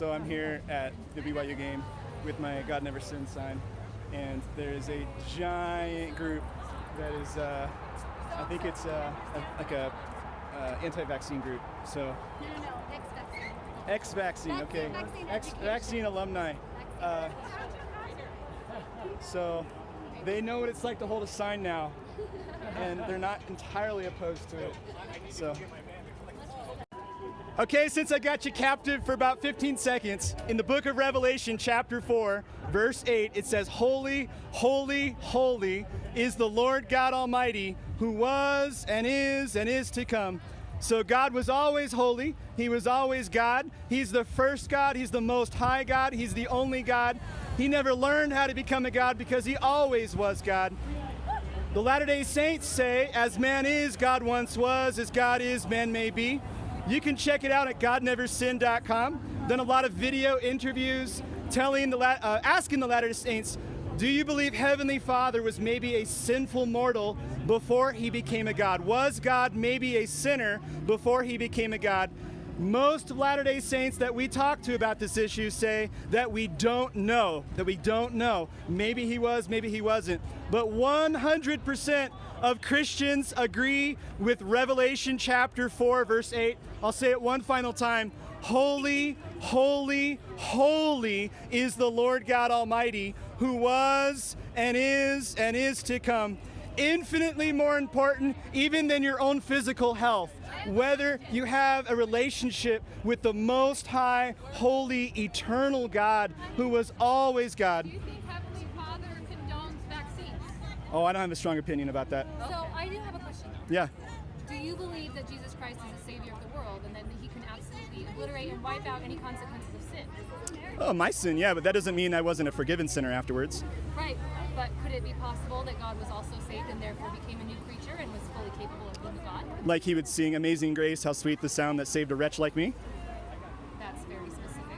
So I'm here at the BYU game with my God Never Sin sign, and there is a giant group that is, uh, I think it's uh, like a uh, anti-vaccine group. So No, no, no, next vaccine. ex-vaccine, okay, vaccine ex-vaccine alumni. Uh, so they know what it's like to hold a sign now, and they're not entirely opposed to it. So. Okay, since I got you captive for about 15 seconds, in the book of Revelation, chapter 4, verse 8, it says, Holy, holy, holy is the Lord God Almighty, who was and is and is to come. So God was always holy. He was always God. He's the first God. He's the most high God. He's the only God. He never learned how to become a God because he always was God. The Latter day Saints say, as man is, God once was, as God is, man may be. You can check it out at godneversin.com. Done a lot of video interviews telling the uh, asking the Latter day Saints, do you believe Heavenly Father was maybe a sinful mortal before he became a God? Was God maybe a sinner before he became a God? Most Latter day Saints that we talk to about this issue say that we don't know, that we don't know. Maybe he was, maybe he wasn't. But 100% of Christians agree with Revelation chapter 4, verse 8. I'll say it one final time. Holy, holy, holy is the Lord God Almighty, who was and is and is to come. Infinitely more important even than your own physical health. Whether you have a relationship with the Most High, Holy, Eternal God, who was always God. Do you think Heavenly Father condones vaccines? Oh, I don't have a strong opinion about that. So I do have a question. Yeah. Do you believe that Jesus Christ is the Savior of the world and that He can absolutely obliterate and wipe out any consequences of sin? Oh, my sin, yeah, but that doesn't mean I wasn't a forgiven sinner afterwards. Right. But could it be possible that God was also saved and therefore became a new creature and was fully capable of being God? Like he would sing Amazing Grace, how sweet the sound that saved a wretch like me. That's very specific.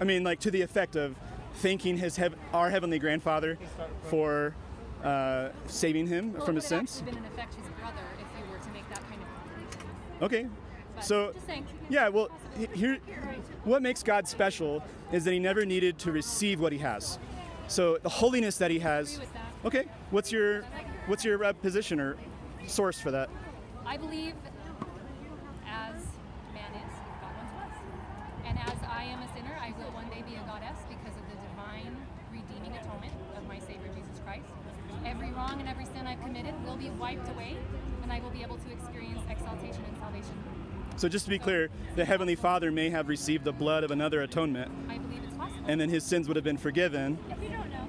I mean, like to the effect of thanking his heav- our heavenly grandfather for uh, saving him Well, from his sins. been in effect his brother if you were to make that kind of. Okay. But So, yeah, well, here, what makes God special is that he never needed to receive what he has. So the holiness that he has. that. Okay. What's your, what's your uh, position or source for that? I believe as man is, God once was. And as I am a sinner, I will one day be a goddess because of the divine redeeming atonement of my Savior Jesus Christ. Every wrong and every sin I've committed will be wiped away, and I will be able to experience exaltation and salvation. So just to be clear, the heavenly Father may have received the blood of another atonement, I believe it's possible. and then his sins would have been forgiven. if you don't know,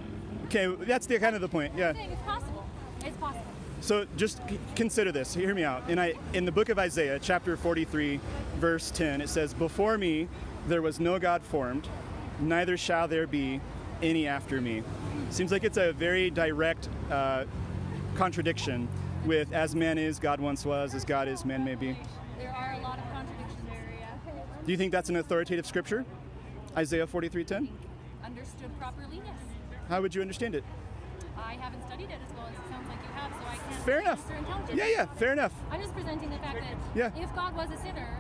Okay, that's the kind of the point. Yeah. It's possible. It's possible. So just c- consider this. Hear me out. In I in the book of Isaiah, chapter 43, verse 10, it says, "Before me there was no God formed, neither shall there be any after me." Seems like it's a very direct uh, contradiction with "as man is, God once was; as God is, man may be." There are a lot of contradictions. Do you think that's an authoritative scripture? Isaiah 43:10. Understood properly, yes. How would you understand it? I haven't studied it as well as it sounds like you have, so I can't Fair enough. Yeah, yeah, fair enough. I'm just presenting the fact that Yeah. if God was a sinner,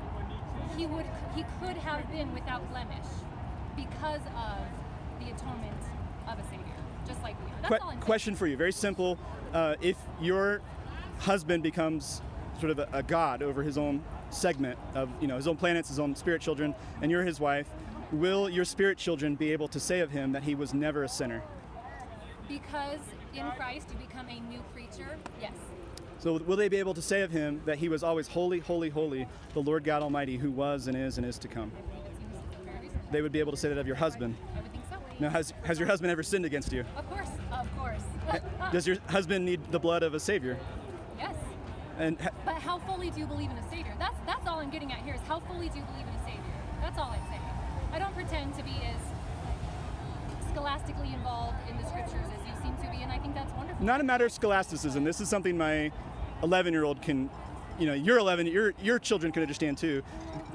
he would he could have been without blemish because of the atonement of a savior, just like we are. That's Que- all I'm saying. question for you, very simple. Uh, if your husband becomes sort of a, a god over his own segment of, you know, his own planets, his own spirit children, and you're his wife, will your spirit children be able to say of him that he was never a sinner? Because in Christ you become a new creature. Yes. So will they be able to say of him that he was always holy, holy, holy, the Lord God Almighty, who was and is and is to come? I believe it seems very reasonable. They would be able to say that of your husband. I would think so. Now, has, has your husband ever sinned against you? Of course. Of course. Does your husband need the blood of a savior? yes. And But how fully do you believe in a savior? That's that's all I'm getting at here is how fully do you believe in a savior? That's all I'm saying. I don't pretend to be as scholastically involved in the scriptures as you seem to be, and I think that's wonderful. not a matter of scholasticism. This is something my 11 year old can, you know, your 11, your, your children can understand too.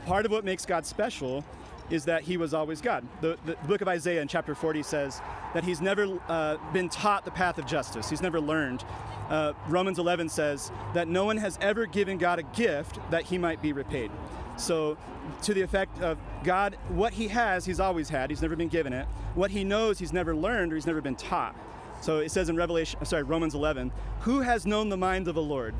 Part of what makes God special is that he was always God. The, the, the book of Isaiah in chapter 40 says that he's never uh, been taught the path of justice, he's never learned. Uh, Romans 11 says that no one has ever given God a gift that he might be repaid. So, to the effect of God, what He has, He's always had. He's never been given it. What He knows, He's never learned or He's never been taught. So it says in Revelation, uh, sorry, Romans 11, who has known the mind of the Lord,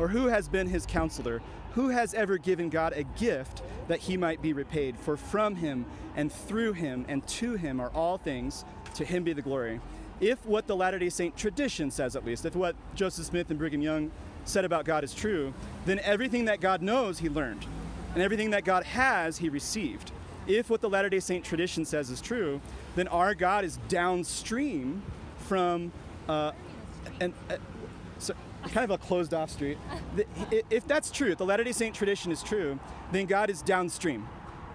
or who has been His counselor? Who has ever given God a gift that He might be repaid? For from Him and through Him and to Him are all things. To Him be the glory. If what the Latter Day Saint tradition says, at least, if what Joseph Smith and Brigham Young said about God is true, then everything that God knows, He learned and everything that God has, he received. If what the Latter day Saint tradition says is true, then our God is downstream from uh, an, uh, so, kind of a closed off street. If that's true, if the Latter day Saint tradition is true, then God is downstream.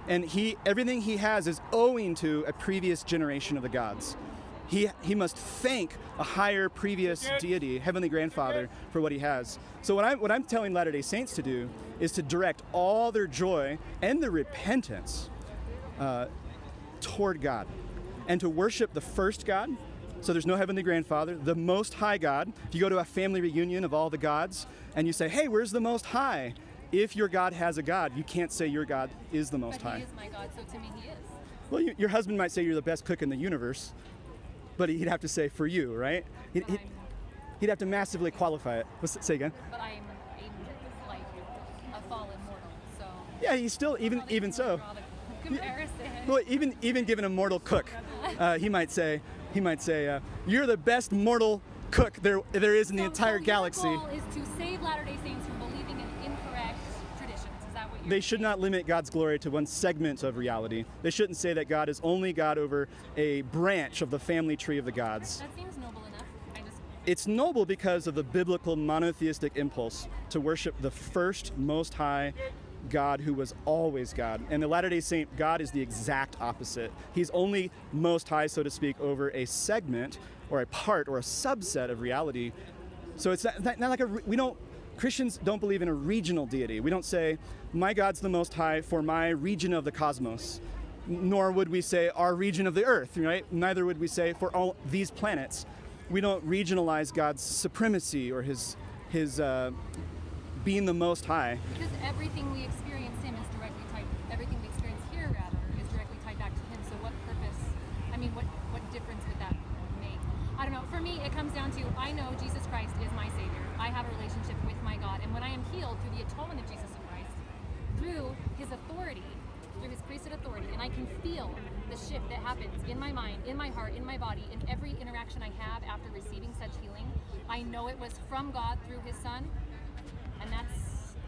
And he, everything he has is owing to a previous generation of the gods. He, he must thank a higher previous deity, Heavenly Grandfather, for what he has. So what I'm, what I'm telling Latter-day Saints to do is to direct all their joy and their repentance uh, toward God and to worship the first God. So there's no Heavenly Grandfather, the Most High God. If you go to a family reunion of all the gods and you say, hey, where's the Most High? If your God has a God, you can't say your God is the Most But High. he is my God, so to me he is. Well, you, your husband might say you're the best cook in the universe, but he'd have to say for you, right? He'd, he'd, he'd have to massively qualify it. What's, say again. but I'm a, like a fallen mortal, so. Yeah, he's still even even so. Comparison. Well, even even given a mortal cook, uh, he might say he might say uh, you're the best mortal cook there there is in the So- entire galaxy. Your goal is to save Latter-day Saints from believing in incorrect traditions. Is that what you're They should not limit God's glory to one segment of reality. They shouldn't say that God is only God over a branch of the family tree of the gods. That seems noble enough. I just It's noble because of the biblical monotheistic impulse to worship the first most high God who was always God. And the Latter day Saint, God is the exact opposite. He's only most high, so to speak, over a segment or a part or a subset of reality. So it's not, not, not like a, we don't, Christians don't believe in a regional deity. We don't say, my God's the most high for my region of the cosmos. Nor would we say our region of the earth, right? Neither would we say for all these planets. We don't regionalize God's supremacy or his, his uh, being the most high. because everything we experience him is directly tied. Everything we experience here, rather, is directly tied back to him. So what purpose? I mean, what what difference would that make? I don't know. For me, it comes down to I know Jesus Christ is my Savior. I have a relationship with my God, and when I am healed through the atonement of Jesus Christ, through His authority, through His priesthood authority, and I can feel the shift that happens in my mind, in my heart, in my body, in every interaction I have after receiving such healing. I know it was from God through His Son,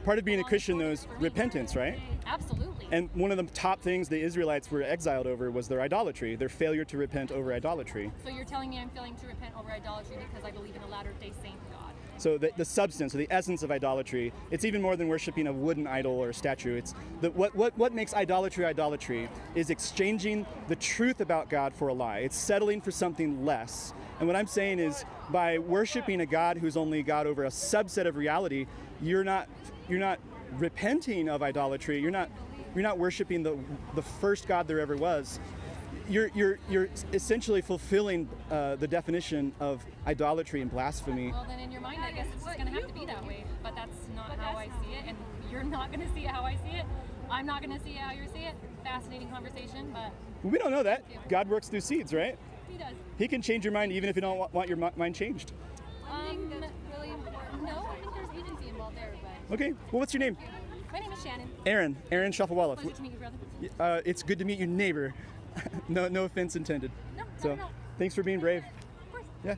Part of being a Christian, though, is repentance, right? Absolutely. And one of the top things the Israelites were exiled over was their idolatry, their failure to repent over idolatry. so you're telling me I'm failing to repent over idolatry because I believe in a latter day saint God. So the, the substance or the essence of idolatry, it's even more than worshiping a wooden idol or a statue. It's the, what, what, what makes idolatry idolatry is exchanging the truth about God for a lie. It's settling for something less. And what I'm saying is by worshiping a God who's only God over a subset of reality, you're not you're not repenting of idolatry. You're not you're not worshiping the the first God there ever was. You're you're you're essentially fulfilling uh, the definition of idolatry and blasphemy. Well, then in your mind, I guess it's just going to have to be that way. But that's not how I see it, and you're not going to see it how I see it. I'm not going to see it how you see it. Fascinating conversation, but We don't know that. God works through seeds, right? he does. He can change your mind even if you don't want your mind changed. I think Um, that's really important. no. I think there's agency involved there, but Okay. Well, what's your name? My name is Shannon. Aaron. Aaron Shafovaloff. Pleasure to meet you, brother. Uh, it's good to meet your neighbor. no, no offense intended. No, So, all. thanks for being brave. Of course. Yeah.